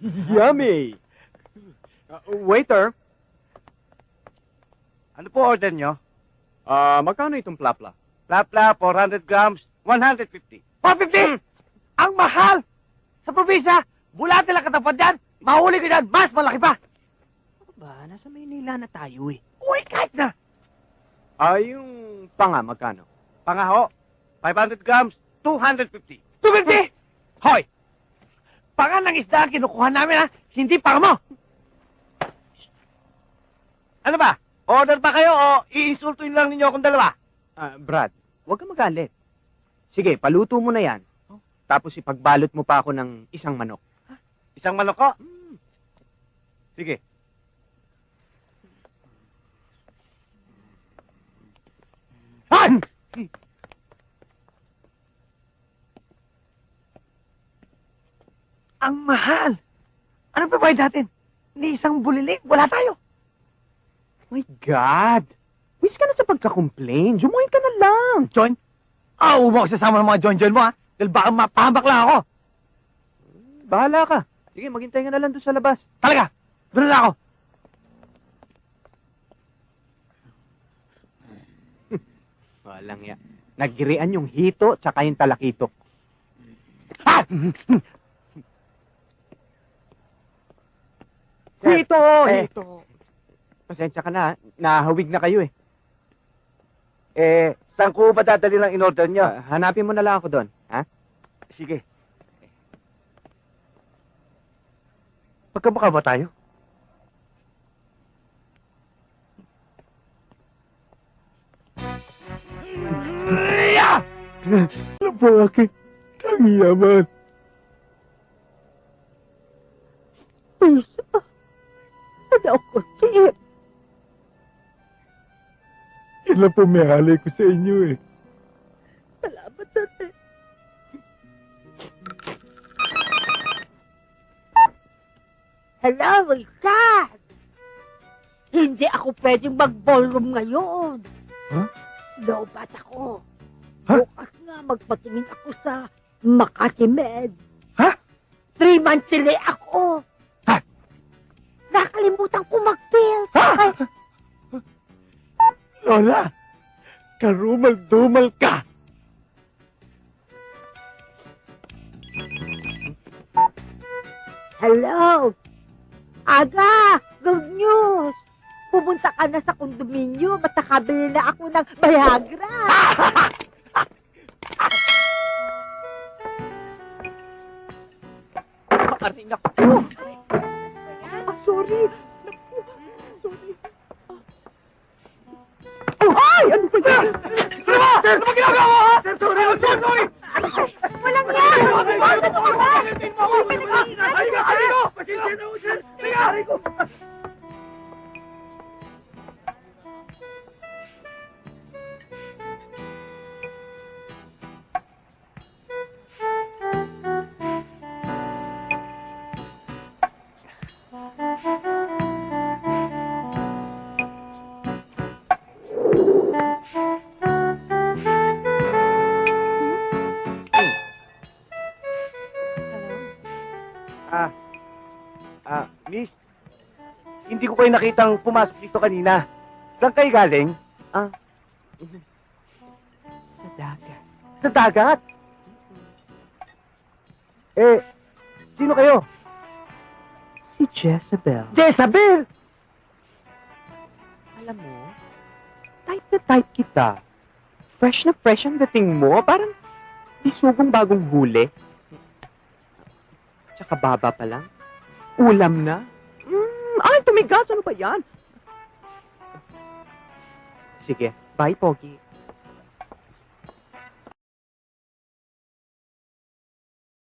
Yummy! Uh, waiter, Ano po order nyo? ah magkano itong plapla? Lapla, 400 grams, 150. 450? Ang mahal! Sa probinsya, bulate lang katapat yan. Mahuli ka dyan, mas malaki pa. Ba, nasa Maynila na tayo eh. Uy, kahit na. Ah, yung panga, magkano? Pangaho, 500 grams, 250. 250? Hoy! Panga ng isda ang kinukuha namin ha, hindi panga mo. Ano ba? Order pa kayo o iinsultuin lang ninyo akong dalawa? Ah, Brad, huwag kang magalit. Sige, paluto mo na yan. Tapos ipagbalot mo pa ako ng isang manok. Isang manok ko? Sige. Han! Ang mahal! Ano pa bayad natin? Ni isang buliling, wala tayo. My God! Wish ka na sa pagka-complain. Jumuhin ka na lang. John? Ah, huwag mo ako sasama ng mga John-John mo ha. Dahil baka mapahambak lang ako. Bahala ka. Sige, maghintay ka na lang doon sa labas. Talaga! Doon na ako. Walang ya. Nagirian yung hito tsaka yung talakito. Ah! Sir, hito! eh, hito! Pasensya ka na. Nahawig na kayo eh. Eh, saan ko ba dadali lang in-order nyo? Ah, hanapin mo na lang ako doon. Ha? Sige. Magkamukha ba tayo? Yeah! Bakit? Ang yaman. Ako, Chip? Yan lang po may halay ko sa inyo eh. Salamat, ate. Hello, Richard! Hindi ako pwedeng mag-ballroom ngayon. Huh? Lobat ako. Ha? Bukas nga magpatingin ako sa Makati Med. Ha? Three months delay ako. Nakalimutan ko mag-bill. Ha? Ay, Lola, karumal-dumal ka. Hello? Aga! Good news! Pumunta ka na sa kondominyo at nakabili na ako ng Viagra. Aring ako. Sorry. Sorry. Ay! Ano ba yan? Sir! Sir! Ano ba ginagawa mo, ha? Sir, sorry! Ano? Sorry! Walang yan! Ano ba? Ano ba? Ano? Ano ba? Ano ba? Ano? Ano ba? Ano ba? Ano? Ano ba? Ano ba? Ano? Ano ba? Ano ba? Ano? Ano ba? Ano ba? Ano? Ah, ah, miss, hindi ko kayo nakitang pumasok dito kanina. Saan kayo galing? Sa dagat. Sa dagat? Eh, sino kayo? Si Jezebel. Jezabel! Alam mo, type na type kita. Fresh na fresh ang dating mo. Parang bisugong bagong huli. Tsaka baba pa lang. Ulam na. Mm, ay, tumigas. Ano ba yan? Sige. Bye, Pogi.